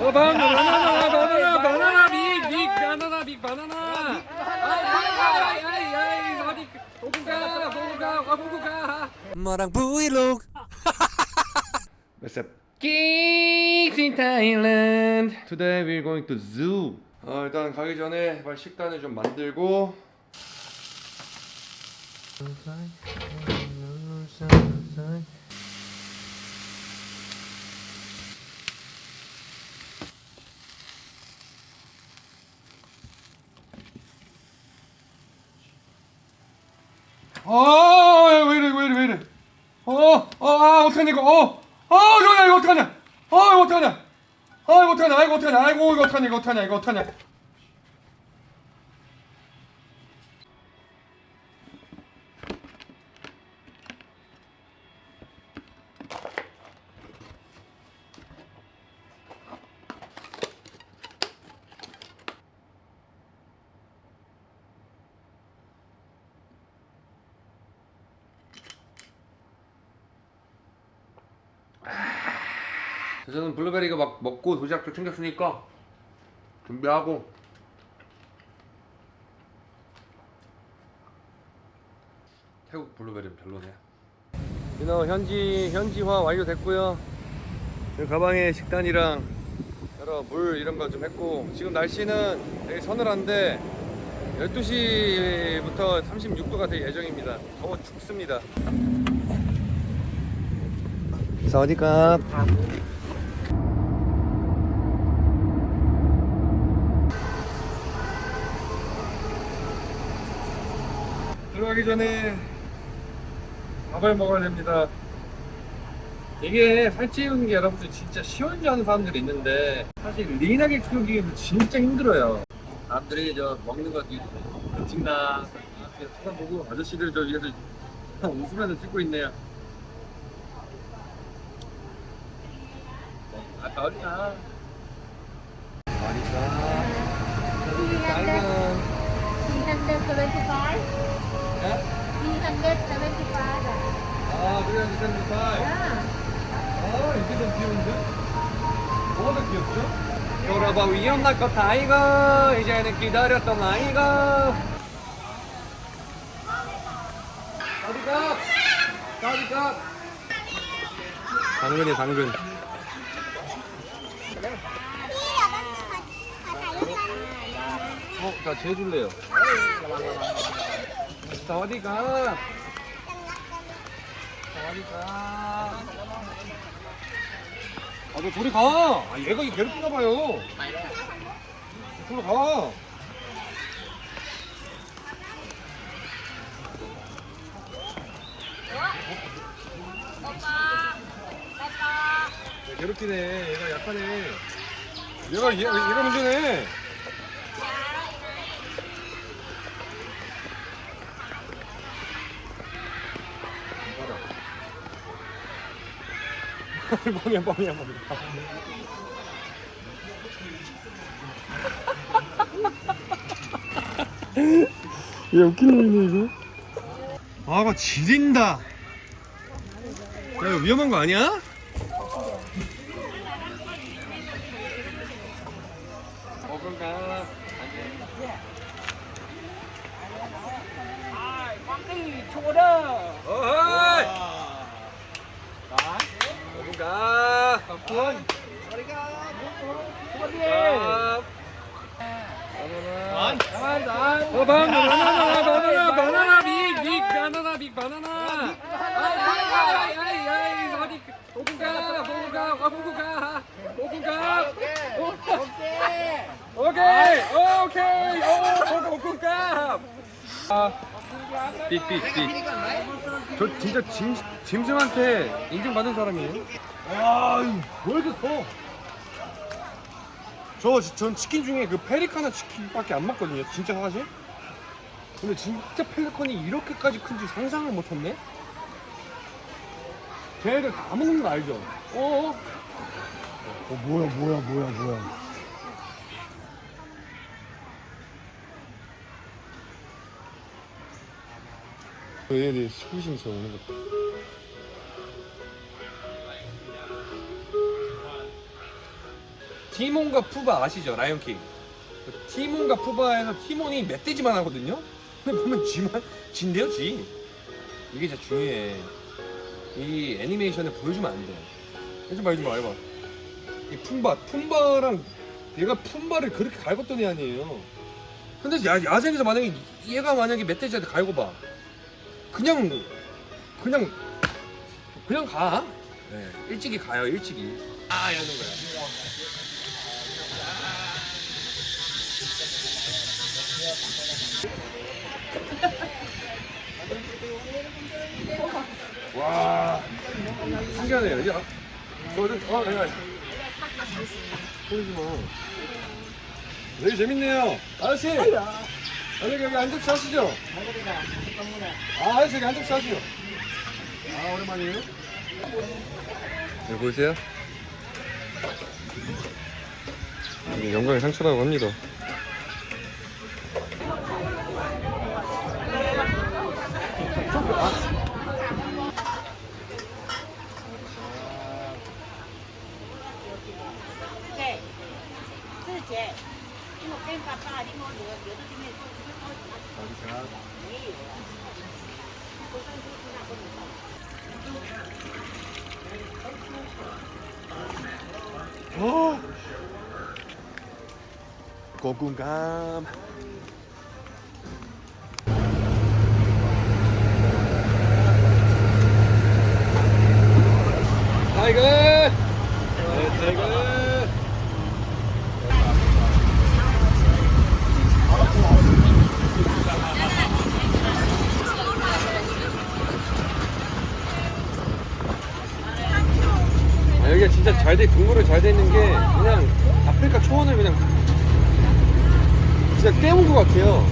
어, 바나나, 바나나, 바나나, 바나나, 빅, 빅, 바나나, 빅, 바나나. 아이, 아이, 아이, 아이, 어디, 보구가, 보구가, 와, 보구가. 엄마랑 브이로그 What's up? Geeks in Thailand. Today we're going to zoo. 어, 일단 가기 전에 빨리 식단을 좀 만들고. 아, 왜 이래, 왜 이래, 왜 이래. 어, 어, 아, 어떡하냐, 이거, 어, 아, 이거, 이거 어떡하냐, 아, 이거 어떡하냐, 아, 이거 어떡하냐, 이거 어떡하냐, 아이고, 이거 어떡하냐, 이거 어떡하냐, 이거 어떡하냐. 저는 블루베리 이거 막 먹고 도시락도 챙겼으니까 준비하고 태국 블루베리는 별로네. 민호 현지 현지화 완료됐고요. 이 가방에 식단이랑 여러 물 이런 거 좀 했고 지금 날씨는 되게 서늘한데 12시부터 36도가 될 예정입니다. 더워 죽습니다. 사와디캅. 들어가기 전에 밥을 먹어야 됩니다. 이게 살찌우는 게 여러분들 진짜 쉬운 줄 아는 사람들이 있는데 사실 리인하게 키우기 위해서 진짜 힘들어요. 남들이 저 먹는 거 그냥 쳐다보고 아저씨들 저 위에서 웃으면서 찍고 있네요. 아, 어리나. 어리나. 375 예? 375 아, 그래, 미쳤는데. 아, 이게 더 귀여운데? 뭐가 더 귀엽죠? 여러분, 위험할 것 아이가. 이제는 기다렸던 아이가. 어디가? 어디가? 당근이 당근. 어, 자, 쟤 줄래요. 자, 어디 가? 자, 어디 가? 아, 너 저리 가! 아, 얘가 이 괴롭히나 봐요. 저리 가! 얘 괴롭히네. 얘가 약하네. 얘가, 얘, 얘가 문제네. 뻥이야 뻥이야 뻥이야 얘 웃긴 놈이네 이거 아가 지린다 야 이거 위험한 거 아니야? 어, 빅, 바나나. 아이, 보구가. 아, 빅. 저 진짜 짐, 짐승한테 인정받은 사람이에요. 와, 왜 이렇게 커? 저, 전 치킨 중에 그 페리카나 치킨밖에 안 먹거든요. 진짜 사실. 근데 진짜 펠리컨이 이렇게까지 큰지 상상을 못했네. 걔네들 다 먹는 거 알죠? 어? 어 뭐야 뭐야 뭐야 뭐야. 얘네들 스쿠시에서 오는 것. 티몬과 푸바 아시죠? 라이온킹. 그 티몬과 푸바에서 티몬이 멧돼지만 하거든요. 근데 보면 쥐만 쥐인데요, 쥐. 이게 진짜 중요해. 이 애니메이션을 보여주면 안 돼. 해좀 봐, 해좀 봐, 해봐. 이 푼바, 푼바랑 얘가 푼바를 그렇게 갈궜던 애 아니에요. 근데 야, 야생에서 만약에 얘가 만약에 멧돼지한테 갈궈봐. 그냥 그냥 그냥 가. 네, 일찍이 가요, 일찍이. 아, 이러는 거야. 와, 신기하네요. 이게 아, 저, 저, 어, 내가 보이지 마. 되게 재밌네요. 아저씨, 여기 여기 한 접시 하시죠. 아, 아저씨 여기 한 접시 하시죠. 아, 오랜만이에요. 여기 보이세요? 이게 영광의 상처라고 합니다. 어. 고군감. 타이거. 네, 타이거. 아, 여기가 진짜 잘 돼, 동물을 잘돼 있는 게 그냥 아프리카 초원을 그냥 진짜 깨운 것 같아요.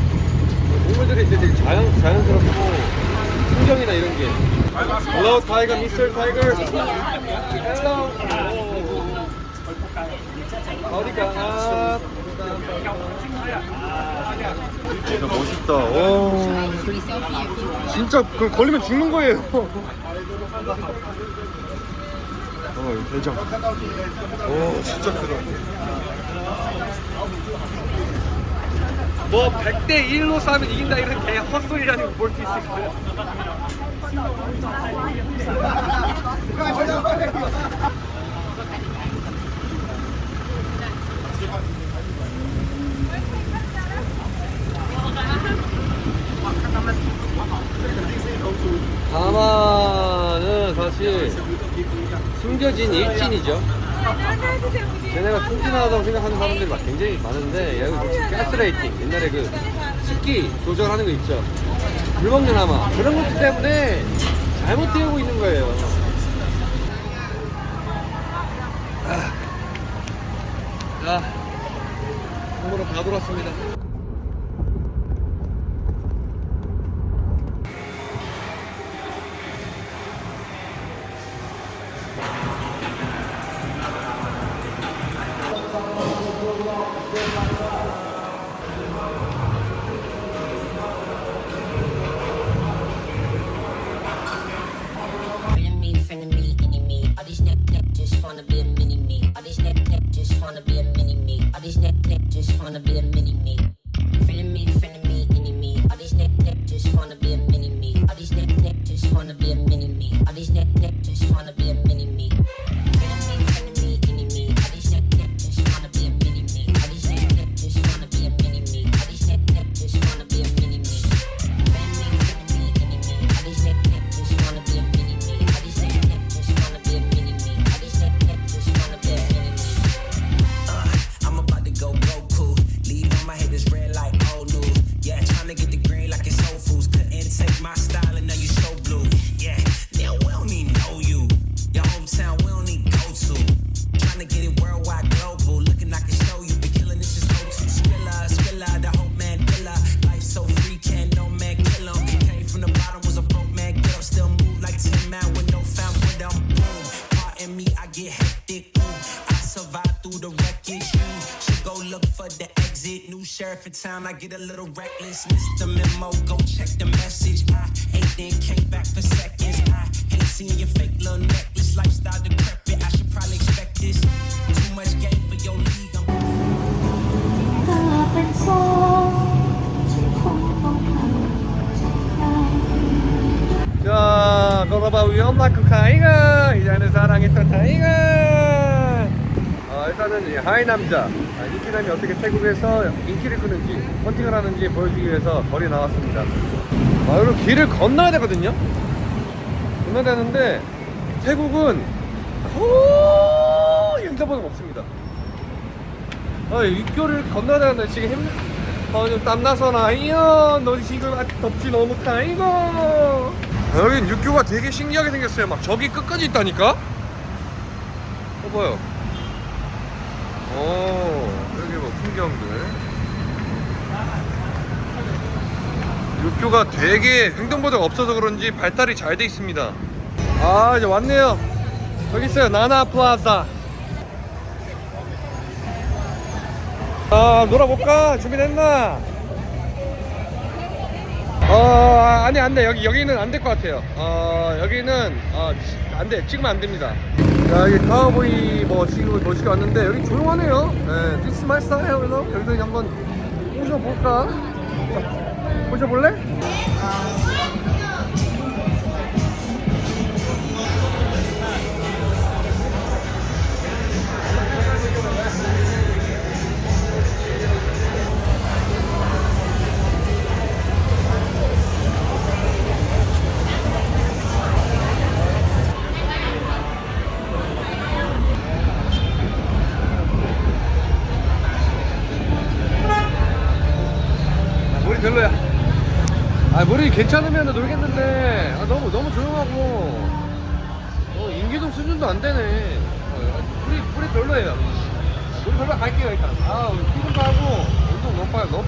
동물들이 이제 되게 자연, 자연스럽고 풍경이나 이런 게. Hello, Tiger, Mr. Tiger. Hello. 어디가? 진짜 멋있다. 오. 진짜 그 걸리면 죽는 거예요. 어, 이 대장. 오, 진짜 크다. 뭐 100대 1로 싸면 이긴다 이런 개 헛소리라는 거볼수 있을 거야. 다마는 사실 숨겨진 일진이죠. 걔네가 순진하다고 생각하는 사람들이 막 굉장히 많은데 혹시 가스라이팅. 옛날에 그 식기 조절하는 거 있죠. 물 먹는 하마. 그런 것들 때문에 잘못 되고 있는 거예요. 아. 자 공으로 다 돌았습니다 just wanna be a mini me. All these neck just wanna be a Town, I get a little reckless. Missed the memo, go check the message. I 하이 남자 아, 인기남이 어떻게 태국에서 인기를 끄는지 헌팅을 하는지 보여주기 위해서 거리 나왔습니다 아, 그리고 길을 건너야 되거든요 건너야 되는데 태국은 거의 행자번호가 없습니다 아, 육교를 건너야 되는데 지금 힘, 어, 좀 땀나서 나이요. 너 지금 아, 덥지 너무 타이고. 여긴 육교가 되게 신기하게 생겼어요. 막 저기 끝까지 있다니까? 봐봐요. 어, 여기 뭐 풍경들. 육교가 되게 횡단보도가 없어서 그런지 발달이 잘 돼 있습니다. 아, 이제 왔네요. 여기 있어요. 나나 플라자. 아 놀아볼까? 준비됐나? 어 아니 안돼 여기 여기는 안 될 것 같아요 어 여기는 어, 안돼 찍으면 안 됩니다 자 여기 카우보이 뭐 지금 멋지게 왔는데 여기 조용하네요 네, This is my style 그래서 여기서 한번 모셔볼까? 모셔볼래? 별로야. 아 머리 괜찮으면 놀겠는데 아, 너무 너무 조용하고 어, 인기동 수준도 안 되네. 어, 뿌리 뿌리 별로예요. 아, 머리 별로 갈게요 일단. 아 피부도 하고 운동 너무